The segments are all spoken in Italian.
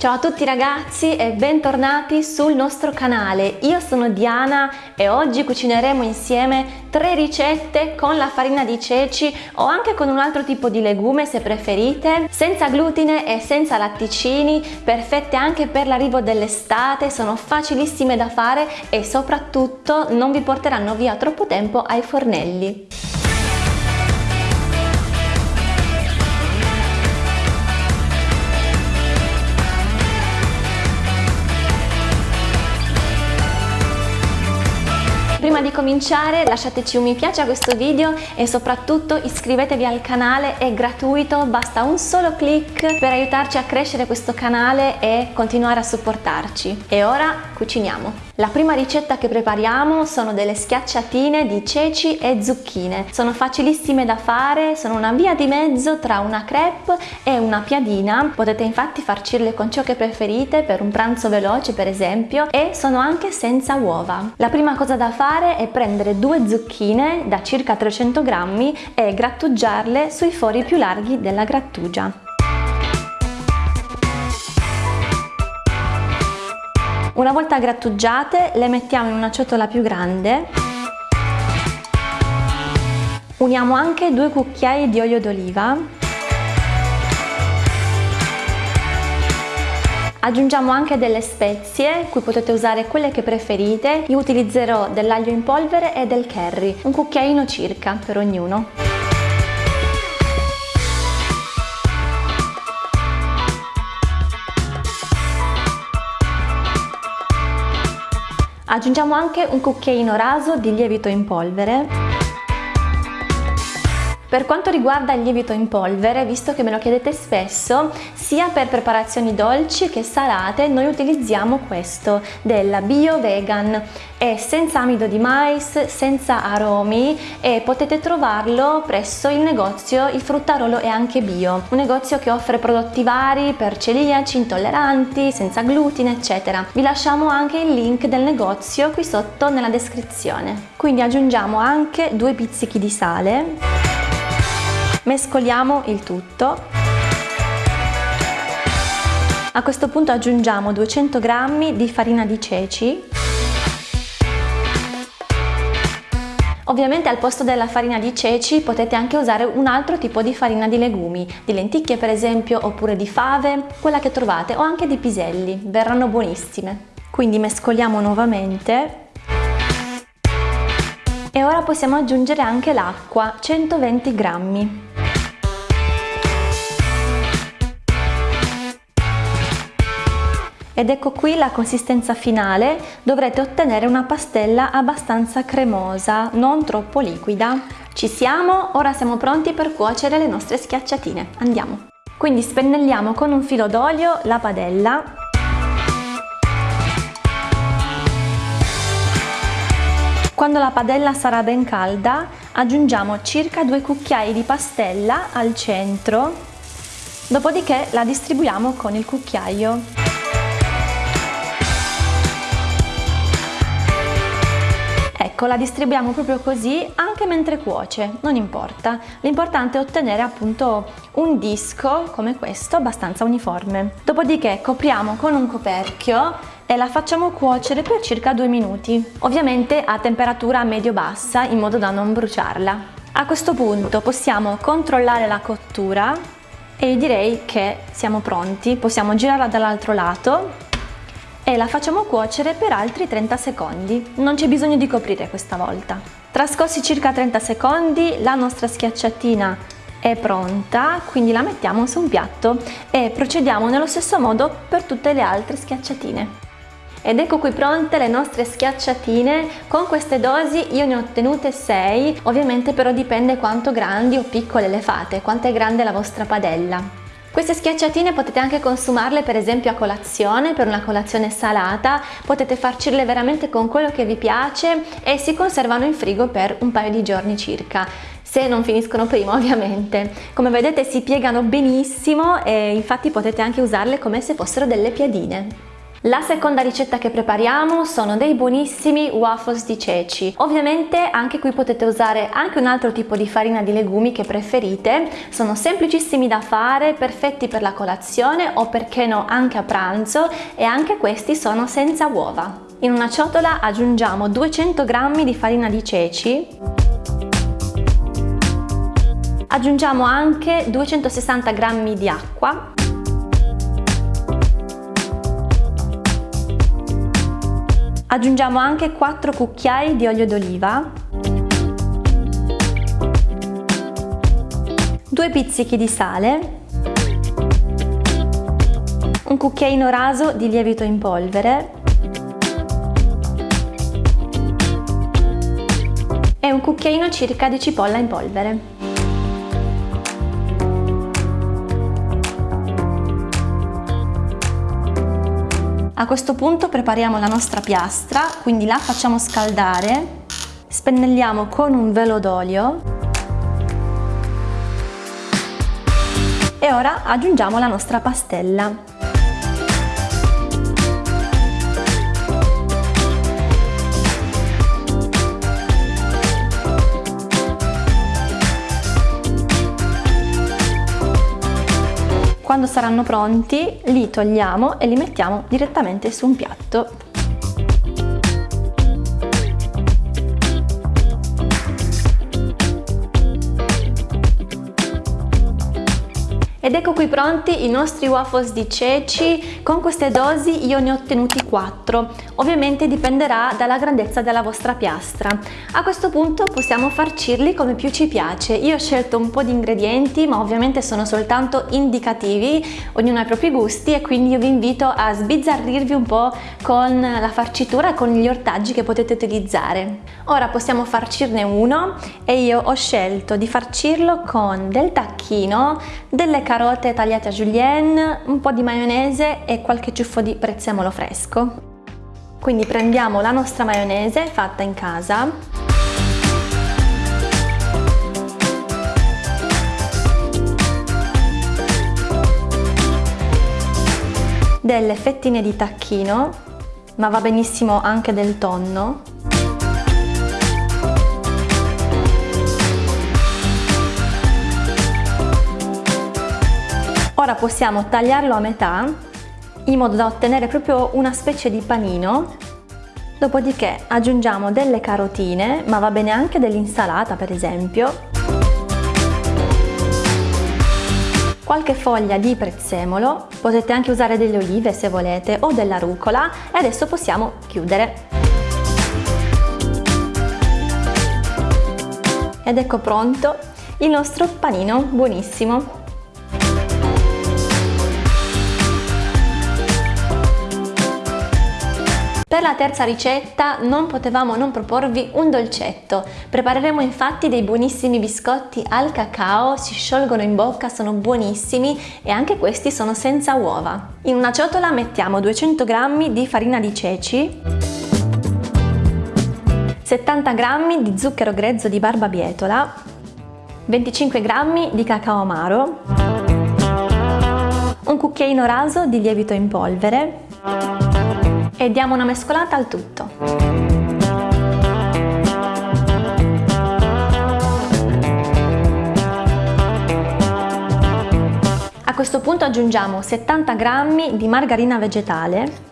Ciao a tutti ragazzi e bentornati sul nostro canale. Io sono Diana e oggi cucineremo insieme tre ricette con la farina di ceci o anche con un altro tipo di legume se preferite, senza glutine e senza latticini, perfette anche per l'arrivo dell'estate, sono facilissime da fare e soprattutto non vi porteranno via troppo tempo ai fornelli. Prima di cominciare lasciateci un mi piace a questo video e soprattutto iscrivetevi al canale, è gratuito, basta un solo clic per aiutarci a crescere questo canale e continuare a supportarci. E ora cuciniamo! La prima ricetta che prepariamo sono delle schiacciatine di ceci e zucchine. Sono facilissime da fare, sono una via di mezzo tra una crepe e una piadina. Potete infatti farcirle con ciò che preferite per un pranzo veloce per esempio e sono anche senza uova. La prima cosa da fare è prendere due zucchine da circa 300 grammi e grattugiarle sui fori più larghi della grattugia. Una volta grattugiate le mettiamo in una ciotola più grande. Uniamo anche due cucchiai di olio d'oliva. Aggiungiamo anche delle spezie, qui potete usare quelle che preferite. Io utilizzerò dell'aglio in polvere e del curry, un cucchiaino circa per ognuno. Aggiungiamo anche un cucchiaino raso di lievito in polvere per quanto riguarda il lievito in polvere, visto che me lo chiedete spesso, sia per preparazioni dolci che salate, noi utilizziamo questo della Bio Vegan. È senza amido di mais, senza aromi e potete trovarlo presso il negozio Il Fruttarolo è anche bio, un negozio che offre prodotti vari per celiaci, intolleranti, senza glutine, eccetera. Vi lasciamo anche il link del negozio qui sotto nella descrizione. Quindi aggiungiamo anche due pizzichi di sale Mescoliamo il tutto. A questo punto aggiungiamo 200 g di farina di ceci. Ovviamente al posto della farina di ceci potete anche usare un altro tipo di farina di legumi, di lenticchie per esempio, oppure di fave, quella che trovate, o anche di piselli, verranno buonissime. Quindi mescoliamo nuovamente e ora possiamo aggiungere anche l'acqua, 120 grammi. Ed ecco qui la consistenza finale, dovrete ottenere una pastella abbastanza cremosa, non troppo liquida. Ci siamo, ora siamo pronti per cuocere le nostre schiacciatine, andiamo! Quindi spennelliamo con un filo d'olio la padella Quando la padella sarà ben calda aggiungiamo circa due cucchiai di pastella al centro, dopodiché la distribuiamo con il cucchiaio. Ecco, la distribuiamo proprio così anche mentre cuoce, non importa. L'importante è ottenere appunto un disco come questo abbastanza uniforme. Dopodiché copriamo con un coperchio e la facciamo cuocere per circa due minuti, ovviamente a temperatura medio-bassa in modo da non bruciarla. A questo punto possiamo controllare la cottura e direi che siamo pronti, possiamo girarla dall'altro lato e la facciamo cuocere per altri 30 secondi. Non c'è bisogno di coprire questa volta. Trascorsi circa 30 secondi la nostra schiacciatina è pronta, quindi la mettiamo su un piatto e procediamo nello stesso modo per tutte le altre schiacciatine. Ed ecco qui pronte le nostre schiacciatine, con queste dosi io ne ho ottenute 6, ovviamente però dipende quanto grandi o piccole le fate, quanto è grande la vostra padella. Queste schiacciatine potete anche consumarle per esempio a colazione, per una colazione salata, potete farcirle veramente con quello che vi piace e si conservano in frigo per un paio di giorni circa se non finiscono prima ovviamente. Come vedete si piegano benissimo e infatti potete anche usarle come se fossero delle piadine. La seconda ricetta che prepariamo sono dei buonissimi waffles di ceci. Ovviamente anche qui potete usare anche un altro tipo di farina di legumi che preferite, sono semplicissimi da fare, perfetti per la colazione o perché no anche a pranzo e anche questi sono senza uova. In una ciotola aggiungiamo 200 g di farina di ceci, aggiungiamo anche 260 g di acqua Aggiungiamo anche 4 cucchiai di olio d'oliva, 2 pizzichi di sale, un cucchiaino raso di lievito in polvere. E un cucchiaino circa di cipolla in polvere. A questo punto prepariamo la nostra piastra, quindi la facciamo scaldare, spennelliamo con un velo d'olio e ora aggiungiamo la nostra pastella. Quando saranno pronti li togliamo e li mettiamo direttamente su un piatto. Ed ecco qui pronti i nostri waffles di ceci, con queste dosi io ne ho ottenuti 4, ovviamente dipenderà dalla grandezza della vostra piastra. A questo punto possiamo farcirli come più ci piace, io ho scelto un po' di ingredienti ma ovviamente sono soltanto indicativi, ognuno ha i propri gusti e quindi io vi invito a sbizzarrirvi un po' con la farcitura e con gli ortaggi che potete utilizzare. Ora possiamo farcirne uno e io ho scelto di farcirlo con del tacchino, delle carote tagliate a julienne, un po' di maionese e qualche ciuffo di prezzemolo fresco. Quindi prendiamo la nostra maionese fatta in casa, delle fettine di tacchino, ma va benissimo anche del tonno, Ora possiamo tagliarlo a metà in modo da ottenere proprio una specie di panino. Dopodiché aggiungiamo delle carotine ma va bene anche dell'insalata per esempio. Qualche foglia di prezzemolo potete anche usare delle olive se volete o della rucola e adesso possiamo chiudere. Ed ecco pronto il nostro panino buonissimo Per la terza ricetta non potevamo non proporvi un dolcetto. Prepareremo infatti dei buonissimi biscotti al cacao, si sciolgono in bocca, sono buonissimi e anche questi sono senza uova. In una ciotola mettiamo 200 g di farina di ceci, 70 g di zucchero grezzo di barbabietola, 25 g di cacao amaro, un cucchiaino raso di lievito in polvere, e diamo una mescolata al tutto. A questo punto aggiungiamo 70 g di margarina vegetale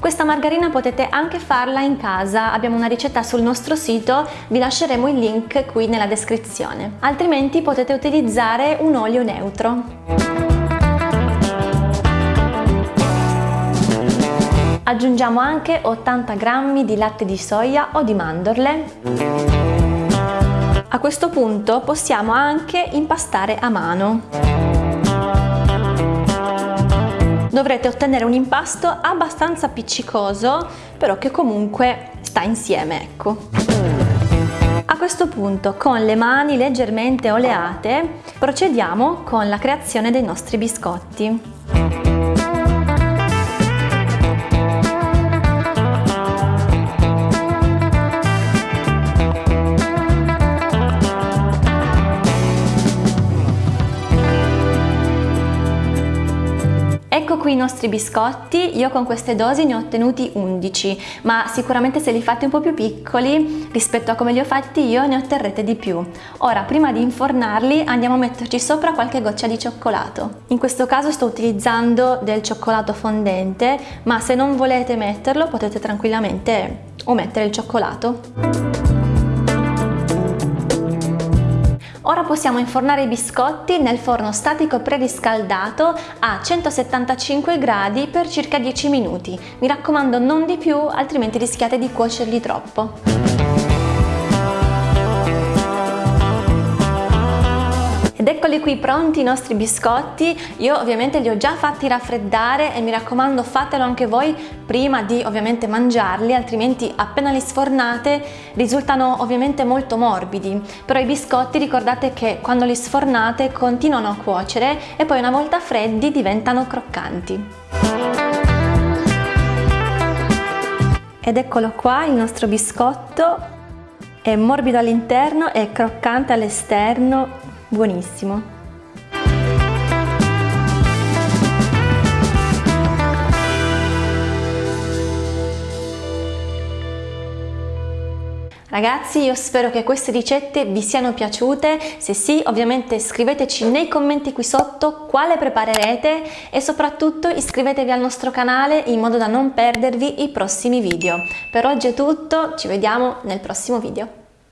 questa margarina potete anche farla in casa, abbiamo una ricetta sul nostro sito, vi lasceremo il link qui nella descrizione. Altrimenti potete utilizzare un olio neutro. Aggiungiamo anche 80 g di latte di soia o di mandorle. A questo punto possiamo anche impastare a mano. Dovrete ottenere un impasto abbastanza appiccicoso, però che comunque sta insieme, ecco. A questo punto, con le mani leggermente oleate, procediamo con la creazione dei nostri biscotti. Qui i nostri biscotti, io con queste dosi ne ho ottenuti 11, ma sicuramente se li fate un po' più piccoli rispetto a come li ho fatti io ne otterrete di più. Ora, prima di infornarli andiamo a metterci sopra qualche goccia di cioccolato. In questo caso sto utilizzando del cioccolato fondente, ma se non volete metterlo potete tranquillamente omettere il cioccolato. Ora possiamo infornare i biscotti nel forno statico preriscaldato a 175 gradi per circa 10 minuti. Mi raccomando non di più, altrimenti rischiate di cuocerli troppo. Ed eccoli qui pronti i nostri biscotti, io ovviamente li ho già fatti raffreddare e mi raccomando fatelo anche voi prima di ovviamente mangiarli, altrimenti appena li sfornate risultano ovviamente molto morbidi. Però i biscotti ricordate che quando li sfornate continuano a cuocere e poi una volta freddi diventano croccanti. Ed eccolo qua il nostro biscotto, è morbido all'interno e croccante all'esterno, buonissimo. Ragazzi io spero che queste ricette vi siano piaciute, se sì ovviamente scriveteci nei commenti qui sotto quale preparerete e soprattutto iscrivetevi al nostro canale in modo da non perdervi i prossimi video. Per oggi è tutto, ci vediamo nel prossimo video.